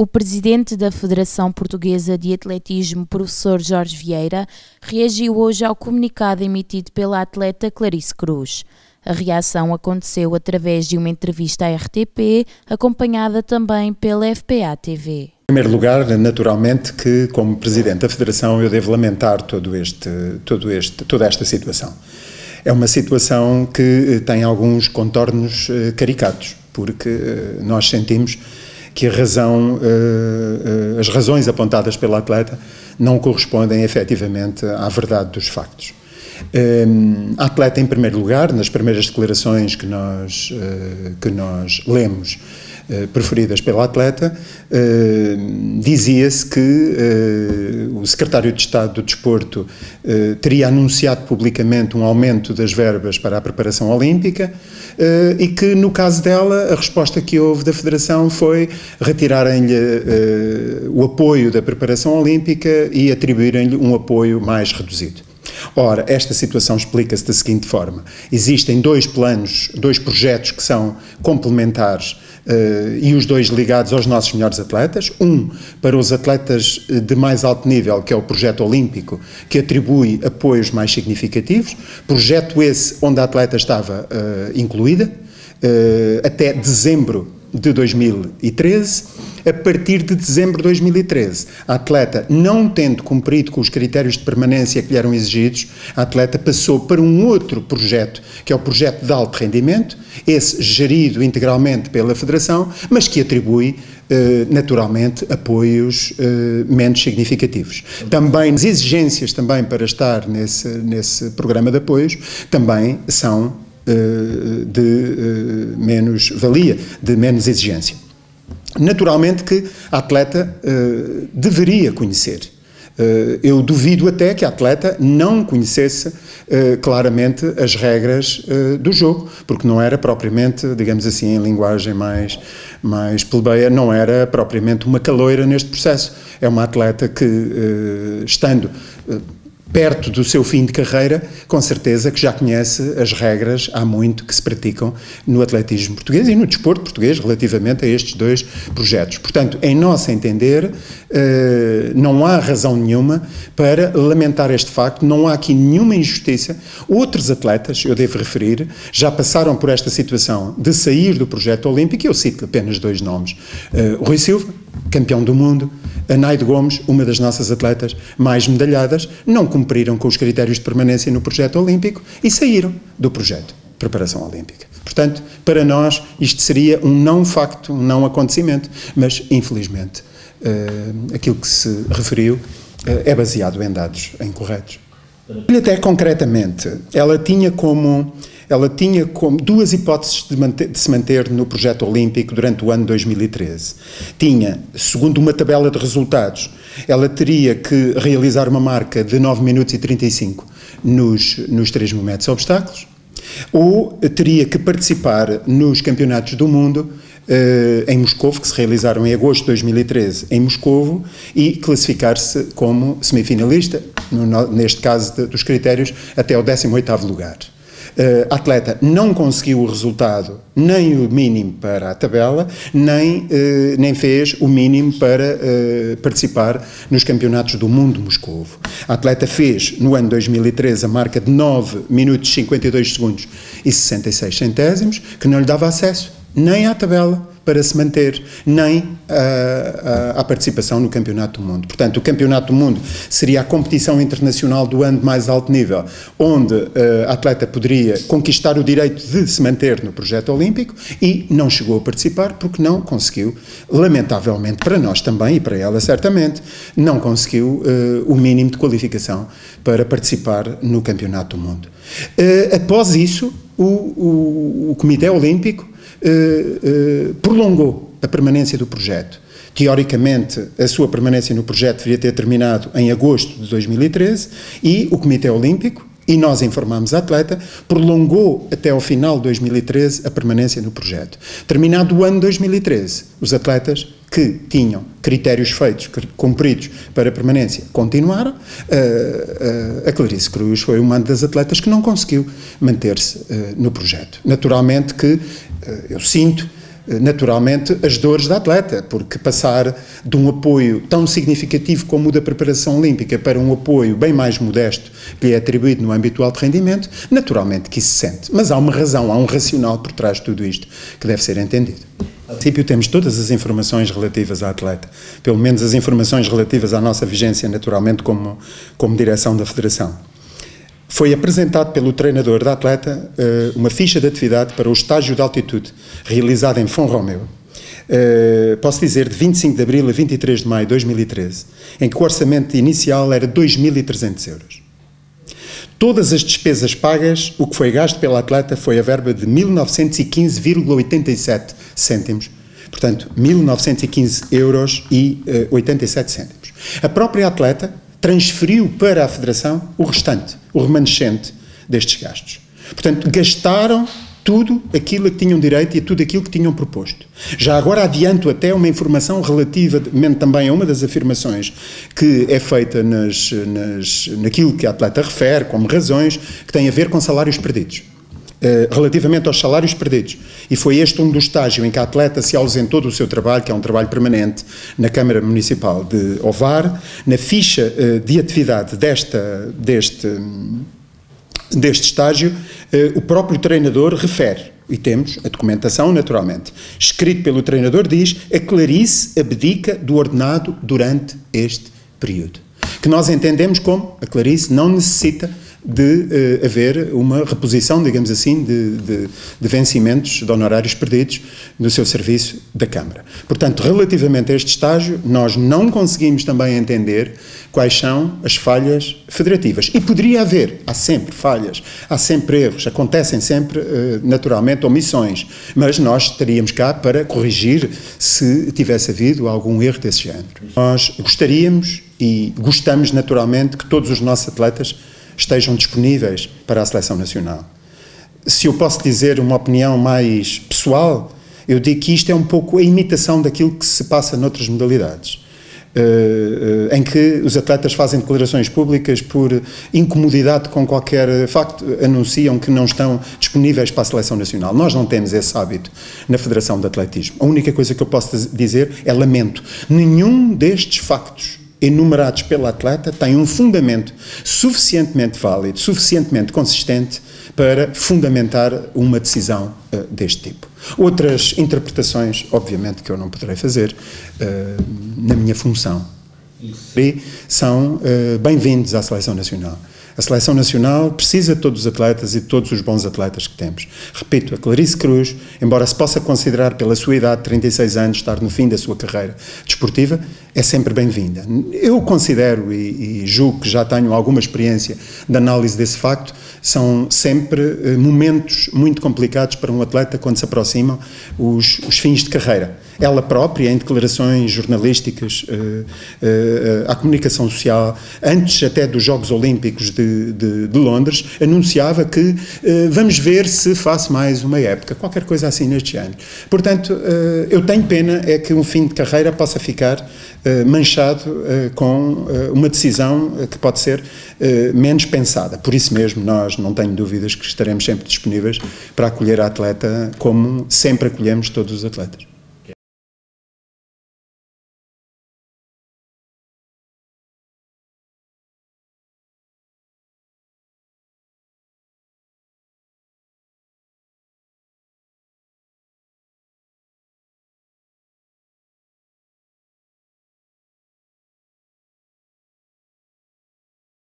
O presidente da Federação Portuguesa de Atletismo, professor Jorge Vieira, reagiu hoje ao comunicado emitido pela atleta Clarice Cruz. A reação aconteceu através de uma entrevista à RTP, acompanhada também pela FPA TV. Em primeiro lugar, naturalmente que como presidente da Federação eu devo lamentar todo este, todo este, toda esta situação. É uma situação que tem alguns contornos eh, caricatos, porque eh, nós sentimos que razão, uh, uh, as razões apontadas pelo atleta não correspondem efetivamente à verdade dos factos. Um, a atleta, em primeiro lugar, nas primeiras declarações que nós, uh, que nós lemos, preferidas pela atleta, uh, dizia-se que o secretário de Estado do Desporto teria anunciado publicamente um aumento das verbas para a preparação olímpica, e que, no caso dela, a resposta que houve da Federação foi retirarem-lhe o apoio da preparação olímpica e atribuírem-lhe um apoio mais reduzido. Ora, esta situação explica-se da seguinte forma. Existem dois planos, dois projetos que são complementares e os dois ligados aos nossos melhores atletas. Um para os atletas de mais alto nível, que é o projeto olímpico, que atribui apoios mais significativos. Projeto esse onde a atleta estava uh, incluída, até dezembro de 2013, a partir de dezembro de 2013. A atleta, não tendo cumprido com os critérios de permanência que lhe eram exigidos, a atleta passou para um outro projeto, que é o projeto de alto rendimento, esse gerido integralmente pela Federação, mas que atribui eh, naturalmente apoios eh, menos significativos. Também as exigências também para estar nesse, nesse programa de apoios também são de eh, menos valia, de menos exigência. Naturalmente que a atleta eh, deveria conhecer eu duvido até que a atleta não conhecesse claramente as regras do jogo, porque não era propriamente, digamos assim, em linguagem mais, mais plebeia, não era propriamente uma caloira neste processo. É uma atleta que, estando perto do seu fim de carreira, com certeza que já conhece as regras há muito que se praticam no atletismo português e no desporto português relativamente a estes dois projetos. Portanto, em nosso entender, eh, não há razão nenhuma para lamentar este facto, não há aqui nenhuma injustiça. Outros atletas, eu devo referir, já passaram por esta situação de sair do projeto olímpico, eu cito apenas dois nomes, eh, Rui Silva, campeão do mundo, a Naide Gomes, uma das nossas atletas mais medalhadas, não cumpriram com os critérios de permanência no projeto olímpico e saíram do projeto de preparação olímpica. Portanto, para nós, isto seria um não facto, um não acontecimento, mas, infelizmente, uh, aquilo que se referiu uh, é baseado em dados incorretos. Até concretamente, ela tinha como ela tinha como duas hipóteses de, manter, de, se manter no projeto olímpico durante o ano 2013. Tinha, segundo uma tabela de resultados, ela teria que realizar uma marca de 9 minutos e 35 nos, nos 3 momentos obstáculos, ou teria que participar nos campeonatos do mundo Uh, em Moscou, que se realizaram em agosto de 2013 em Moscou, e classificar-se como semifinalista, no, neste caso de, dos critérios, até o 18º lugar. Uh, atleta não conseguiu o resultado, nem o mínimo para a tabela, nem, uh, nem fez o mínimo para uh, participar nos campeonatos do mundo de Moscou. A atleta fez, no ano 2013, a marca de 9 minutos 52 segundos e 66 centésimos, que não lhe dava acesso nem à tabela, para se manter, nem à participação no Campeonato do Mundo. Portanto, o Campeonato do Mundo seria a competição internacional do ano de mais alto nível, onde uh, a atleta poderia conquistar o direito de se manter no projeto olímpico e não chegou a participar porque não conseguiu, lamentavelmente para nós também e para ela certamente, não conseguiu uh, o mínimo de qualificação para participar no Campeonato do Mundo. Uh, após isso, o, o, o Comitê Olímpico uh, prolongou a permanência do projeto. Teoricamente, a sua permanência no projeto deveria ter terminado em agosto de 2013 e o Comitê Olímpico, e nós informámos a atleta, prolongou até ao final de 2013 a permanência no projeto. Terminado o ano 2013, os atletas que tinham critérios feitos, cumpridos para permanência, continuaram. a Clarice Cruz foi uma das atletas que não conseguiu manter-se no projeto. Naturalmente que eu sinto naturalmente, as dores da atleta, porque passar de um apoio tão significativo como o da preparação olímpica para um apoio bem mais modesto que lhe é atribuído no âmbito do alto rendimento, naturalmente que isso se sente. Mas há uma razão, há um racional por trás de tudo isto que deve ser entendido. A princípio temos todas as informações relativas à atleta, pelo menos as informações relativas à nossa vigência, naturalmente, como, como direção da Federação. Foi apresentado pelo treinador da atleta uh, uma ficha de atividade para o estágio de altitude, realizado em Fonromeu. Uh, posso dizer, de 25 de abril a 23 de maio de 2013, em que o orçamento inicial era 2.300 euros. Todas as despesas pagas, o que foi gasto pela atleta foi a verba de 1915,87 cêntimos. Portanto, 1915 euros e uh, 87 cêntimos. A própria atleta transferiu para a Federação o restante, o remanescente destes gastos. Portanto, gastaram tudo aquilo a que tinham direito e tudo aquilo que tinham proposto. Já agora adianto até uma informação relativamente também a uma das afirmações que é feita nas, nas, naquilo que a atleta refere como razões que tem a ver com salários perdidos. Uh, relativamente aos salários perdidos. E foi este um dos estágios em que a atleta se ausentou do seu trabalho, que é um trabalho permanente, na Câmara Municipal de Ovar. Na ficha uh, de atividade desta, deste, deste estágio, uh, o próprio treinador refere, e temos a documentação naturalmente, escrito pelo treinador, diz a Clarice abdica do ordenado durante este período. Que nós entendemos como a Clarice não necessita de uh, haver uma reposição, digamos assim, de, de, de, vencimentos de honorários perdidos no seu serviço da Câmara. Portanto, relativamente a este estágio, nós não conseguimos também entender quais são as falhas federativas. E poderia haver, há sempre falhas, há sempre erros, acontecem sempre, uh, naturalmente, omissões, mas nós estaríamos cá para corrigir se tivesse havido algum erro desse género. Nós gostaríamos e gostamos, naturalmente, que todos os nossos atletas estejam disponíveis para a seleção nacional. Se eu posso dizer uma opinião mais pessoal, eu digo que isto é um pouco a imitação daquilo que se passa noutras modalidades. Uh, uh, em que os atletas fazem declarações públicas por incomodidade com qualquer facto, anunciam que não estão disponíveis para a seleção nacional. Nós não temos esse hábito na Federação de Atletismo. A única coisa que eu posso dizer é lamento. Nenhum destes factos enumerados pelo atleta têm um fundamento suficientemente válido, suficientemente consistente para fundamentar uma decisão uh, deste tipo. Outras interpretações, obviamente, que eu não poderei fazer uh, na minha função, Isso. são uh, bem-vindos à Seleção Nacional. A seleção nacional precisa de todos os atletas e de todos os bons atletas que temos. Repito, a Clarice Cruz, embora se possa considerar pela sua idade, 36 anos, estar no fim da sua carreira desportiva, é sempre bem-vinda. Eu considero e, e, julgo que já tenho alguma experiência de análise desse facto, são sempre eh, momentos muito complicados para um atleta quando se aproximam os, os fins de carreira ela própria, em declarações jornalísticas uh, uh, à comunicação social, antes até dos Jogos Olímpicos de, de, de Londres, anunciava que uh, vamos ver se faço mais uma época, qualquer coisa assim neste ano. Portanto, eu tenho pena é que um fim de carreira possa ficar manchado com uma decisão que pode ser menos pensada. Por isso mesmo, nós não tenho dúvidas que estaremos sempre disponíveis para acolher a atleta como sempre acolhemos todos os atletas.